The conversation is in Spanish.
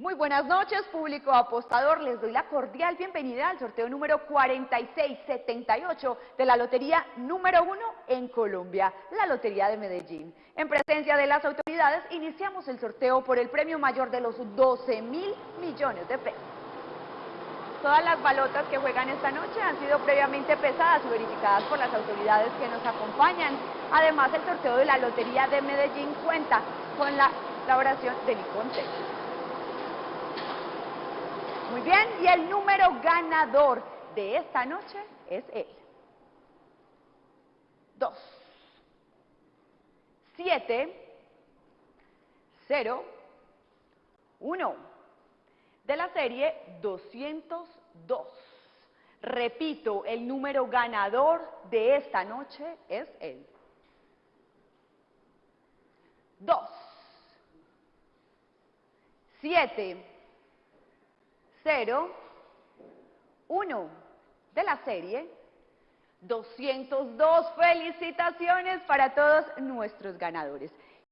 Muy buenas noches, público apostador. Les doy la cordial bienvenida al sorteo número 4678 de la lotería número uno en Colombia, la Lotería de Medellín. En presencia de las autoridades, iniciamos el sorteo por el premio mayor de los 12 mil millones de pesos. Todas las balotas que juegan esta noche han sido previamente pesadas y verificadas por las autoridades que nos acompañan. Además, el sorteo de la Lotería de Medellín cuenta con la elaboración de Niconte. Muy bien, y el número ganador de esta noche es él. 2, 7, 0, 1, de la serie 202. Repito, el número ganador de esta noche es él. 2, 7, 0, 1 de la serie 202. Felicitaciones para todos nuestros ganadores.